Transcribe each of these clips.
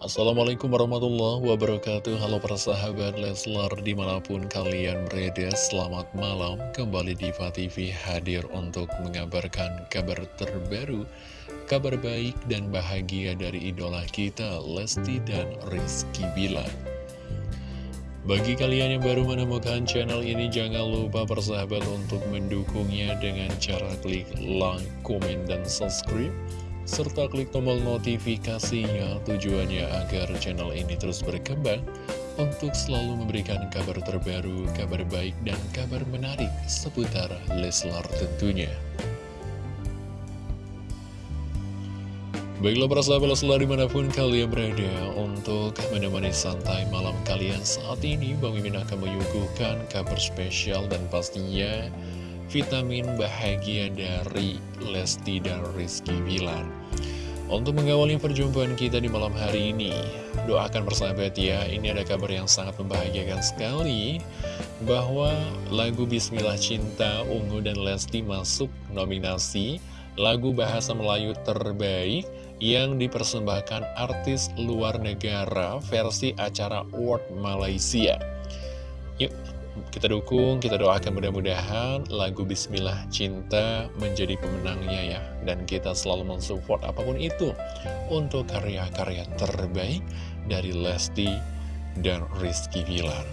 Assalamualaikum warahmatullahi wabarakatuh. Halo para sahabat Leslar di mana pun kalian berada Selamat malam. Kembali di TV hadir untuk mengabarkan kabar terbaru Kabar baik dan bahagia dari idola kita Lesti dan Rizky Bilar. Bagi kalian yang baru menemukan channel ini, jangan lupa persahabat untuk mendukungnya dengan cara klik like, komen, dan subscribe serta klik tombol notifikasinya tujuannya agar channel ini terus berkembang untuk selalu memberikan kabar terbaru, kabar baik, dan kabar menarik seputar Leslar tentunya. Baiklah para sahabat Leslar di mana pun kalian berada untuk menemani santai malam kalian saat ini Bang Mimin akan menyuguhkan kabar spesial dan pastinya vitamin bahagia dari Lesti dan Rizky Bilar. Untuk mengawali perjumpaan kita di malam hari ini, doakan persahabat ya, ini ada kabar yang sangat membahagiakan sekali, bahwa lagu Bismillah Cinta Ungu dan Lesti masuk nominasi lagu bahasa Melayu terbaik yang dipersembahkan artis luar negara versi acara World Malaysia. Yuk, kita dukung, kita doakan mudah-mudahan lagu Bismillah Cinta menjadi pemenangnya ya. Dan kita selalu mensupport apa pun itu untuk karya-karya terbaik dari Lesti dan Rizky Bilar.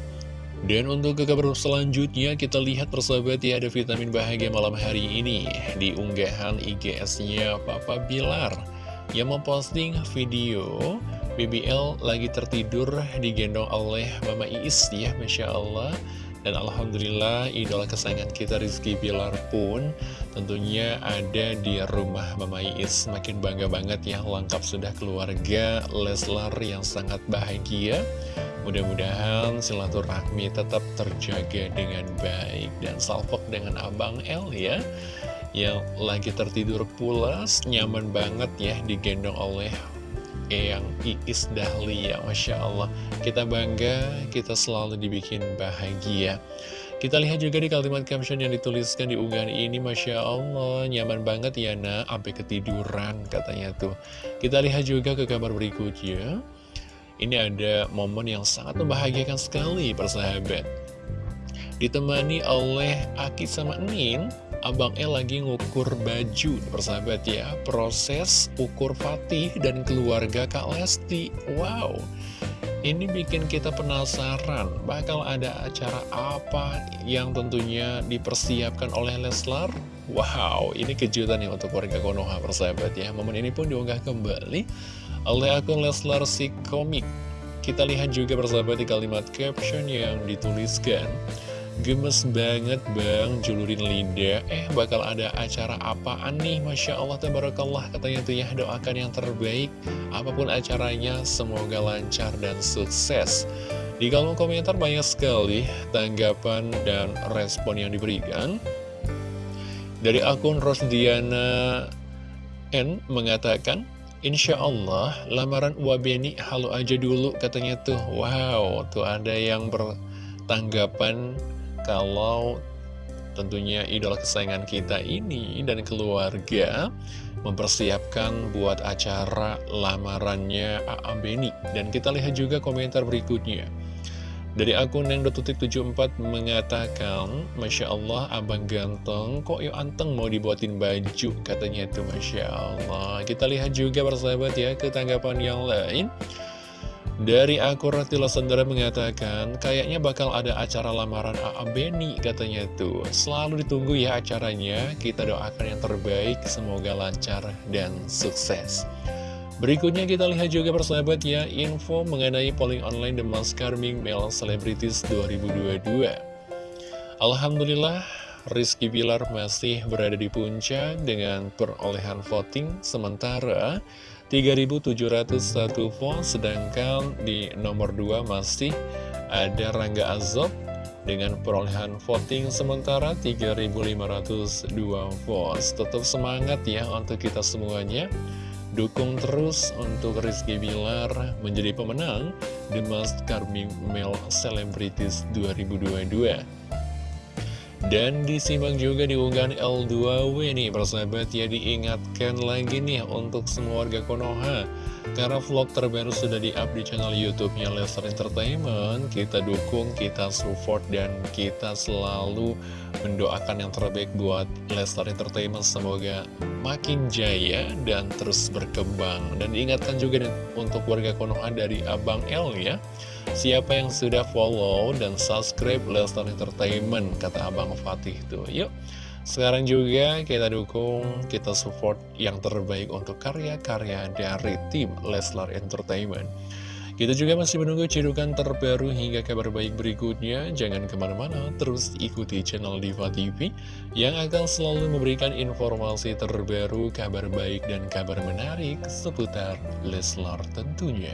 Dan untuk ke kabar selanjutnya kita lihat persahabat ya ada vitamin bahagia malam hari ini di unggahan IGS-nya Papa Bilar yang memposting video BBL lagi tertidur digendong oleh Mama Iis ya Masya Allah dan Alhamdulillah idola kesayangan kita Rizky Bilar pun tentunya ada di rumah Mama Iis. Makin bangga banget ya lengkap sudah keluarga Leslar yang sangat bahagia. Mudah-mudahan silaturahmi tetap terjaga dengan baik Dan salpok dengan Abang El ya. Yang lagi tertidur pulas Nyaman banget ya digendong oleh yang Iis Dahlia Masya Allah. Kita bangga, kita selalu dibikin bahagia. Kita lihat juga di kalimat caption yang dituliskan di unggahan ini Masya Allah, nyaman banget ya nak. Sampai ketiduran katanya tuh. Kita lihat juga ke kabar berikutnya. Ini ada momen yang sangat membahagiakan sekali persahabat. Ditemani oleh Aki sama Nin Abang El lagi ngukur baju persahabat ya. Proses ukur Fatih dan keluarga Kak Lesti. Wow. Ini bikin kita penasaran Bakal ada acara apa yang tentunya dipersiapkan oleh Leslar? Wow ini kejutan ya untuk warga Konoha persahabat ya. Momen ini pun diunggah kembali oleh akun Leslar si komik. Kita lihat juga persahabat di kalimat caption yang dituliskan Gemes banget bang, julurin Linda. Eh bakal ada acara apaan nih? Masya Allah, Tabarakallah Katanya tuh ya. Doakan yang terbaik Apa pun acaranya, semoga lancar dan sukses. Di kolom komentar banyak sekali tanggapan dan respon yang diberikan. Dari akun Rosdiana N mengatakan Insya Allah lamaran Wabeni halo aja dulu katanya tuh. Wow, tuh ada yang bertanggapan kalau tentunya idola kesayangan kita ini dan keluarga mempersiapkan buat acara lamarannya A.A. Beni. Dan kita lihat juga komentar berikutnya. Dari akun yang detutik 74 mengatakan, Masya Allah, abang ganteng, kok yuk anteng mau dibuatin baju, katanya itu Masya Allah. Kita lihat juga persahabat ya, ketanggapan yang lain. Dari akun Ratila Sandara mengatakan, kayaknya bakal ada acara lamaran A.A. Beni katanya tuh. Selalu ditunggu ya acaranya, kita doakan yang terbaik, semoga lancar dan sukses. Berikutnya kita lihat juga persahabat ya, info mengenai polling online The Most Charming Male Celebrities 2022. Alhamdulillah, Rizky Bilar masih berada di puncak dengan perolehan voting, sementara 3.701 vote, sedangkan di nomor 2 masih ada Rangga Azob dengan perolehan voting sementara 3.502 votes. Tetap semangat ya untuk kita semuanya. Dukung terus untuk Rizky Bilar menjadi pemenang The Charming Male Celebrities 2022. Dan disimak juga di unggahan L2W nih persahabat ya diingatkan lagi nih untuk semua warga Konoha Karena vlog terbaru sudah di-up di channel YouTube-nya Leslar Entertainment, kita dukung, kita support, dan kita selalu mendoakan yang terbaik buat Leslar Entertainment. Semoga makin jaya dan terus berkembang. Dan diingatkan juga nih, untuk warga Konoha dari Abang L ya, siapa yang sudah follow dan subscribe Leslar Entertainment, kata Abang Fatih tuh. Yuk! Sekarang juga kita dukung, kita support yang terbaik untuk karya-karya dari tim Leslar Entertainment. Kita juga masih menunggu cidukan terbaru hingga kabar baik berikutnya. Jangan ke mana-mana, terus ikuti channel Diva TV yang akan selalu memberikan informasi terbaru, kabar baik, dan kabar menarik seputar Leslar tentunya.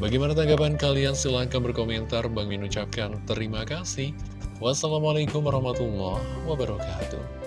Bagaimana tanggapan kalian? Silahkan berkomentar. Bang Min ucapkan terima kasih. Wassalamualaikum warahmatullahi wabarakatuh.